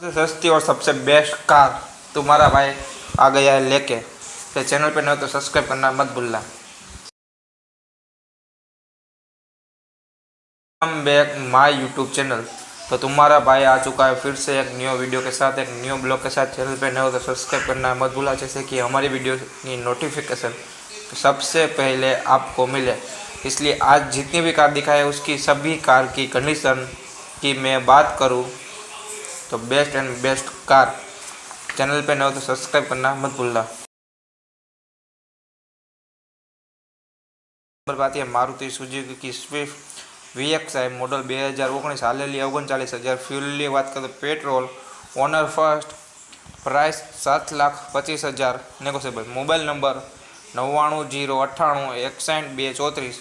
सबसे सस्ती और सबसे बेस्ट कार तुम्हारा भाई आ गया है लेके। तो चैनल पे न हो तो सब्सक्राइब करना मत भूलना। हम बैक माय यूट्यूब चैनल तो तुम्हारा भाई आ चुका है फिर से एक न्यू वीडियो के साथ, एक न्यू ब्लॉग के साथ। चैनल पे न हो तो सब्सक्राइब करना मत भूलना, जैसे कि हमारी वीडियो की नोटिफिकेशन सबसे पहले आपको मिले। इसलिए आज जितनी भी कार दिखाई है, उसकी सभी कार की कंडीशन की मैं बात करूँ। तो best and best car channel पे न हो तो सब्सक्राइब करना मत भूलना number Baat Maruti Suzuki Swift VXI model બે હજાર ઓગણીસ હાલેલી ઓગણચાલીસ હજાર ફ્યુલની વાત કરીએ તો પેટ્રોલ ઓનર ફર્સ્ટ પ્રાઇસ સાત લાખ પચીસ હજાર નેગોશિયેબલ મોબાઈલ નંબર નવ્વાણું જીરો અઠ્ઠાણું એકસાઠ બે ચોત્રીસ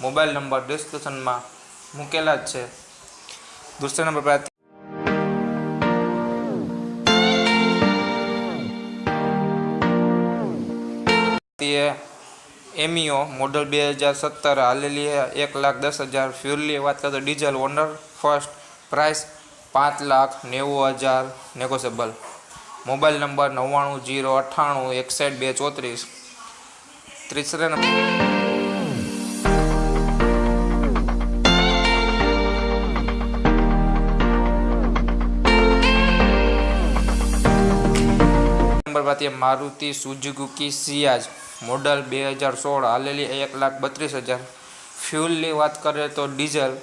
મોબાઈલ નંબર ડિસ્ક્રિપ્શનમાં મૂકેલા જ છે દૂસરા નંબર પર તે એમિયો મોડલ બે હજાર સત્તર હાલેલી એક લાખ દસ હજાર ફ્યુલની વાત કરતો ડીઝલ ઓનર ફર્સ્ટ પ્રાઇસ પાંચ લાખ નેવું હજાર નેગોશિયેબલ. મોબાઈલ નંબર નવ્વાણું જીરો અઠ્ઠાણું એકસઠ બે ચોત્રીસ. ત્રીસરે number. Baat Maruti Suzuki Ciaz model બે હજાર સોળ હાલેલી એક લાખ બત્રીસ હજાર ફ્યુલની વાત કરીએ તો ડીઝલ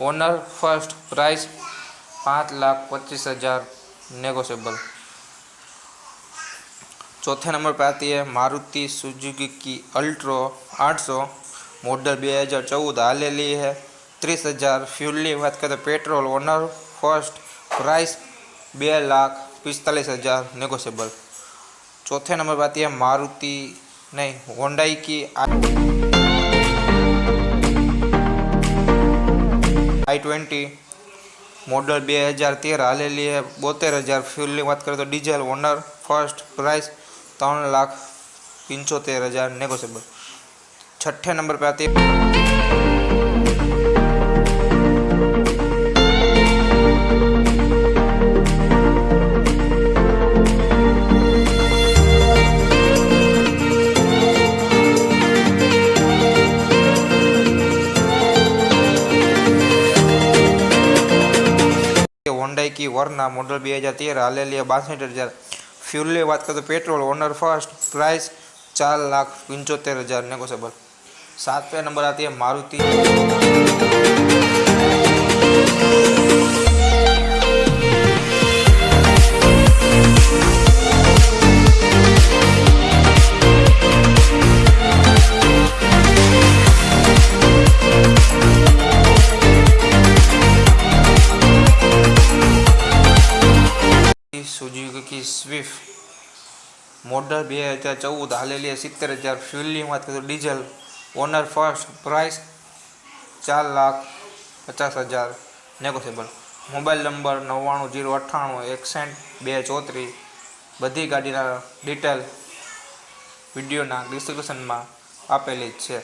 ઓનર ફર્સ્ટ પ્રાઇસ પાંચ લાખ પચીસ હજાર नेगोशियबल चौथे नंबर पर आती है मारुति सुजुकी अल्ट्रो 800 मॉडल बे हज़ार चौदह हालेली है ત્રીસ હજાર ફ્યુલની વાત કરીએ તો પેટ્રોલ ઓનર ફર્સ્ટ પ્રાઇસ બે લાખ પિસ્તાલીસ હજાર नेगोशियबल चौथे नंबर पर आती है मारुति, नहीं होंडाई की आई ट्वेंटी मॉडल बे हज़ार तेरह हाल ली है बोतेर हज़ार फ्यूल बात करें तो डीजल ओनर फ़र्स्ट प्राइस तौर लाख पंचोतेर हज़ार नेगोशियबल छठे नंबर पर आती है। की वरना मॉडल बी हज़ार तेरह हाल बासठ हज़ार फ्यूल की बात करें तो पेट्रोल ओनर फ़र्स्ट प्राइस चार लाख पंचोत्तर हज़ार नेगोशियबल सातवें नंबर आती है मारुति સુઝુકી સ્વિફ્ટ મોડલ બે હજાર ચૌદ હાલેલી સિત્તેર હજાર. વાત કરીએ ડીઝલ ઓનર ફર્સ્ટ પ્રાઇસ ચાર લાખ પચાસ હજાર. નેગોશિયેબલ મોબાઈલ નંબર નવ્વાણું જીરો અઠ્ઠાણું એકસઠ બે ચોત્રીસ. બધી ગાડીના ડિટેલ વિડીયોના ડિસ્ક્રિપ્શનમાં આપેલી છે.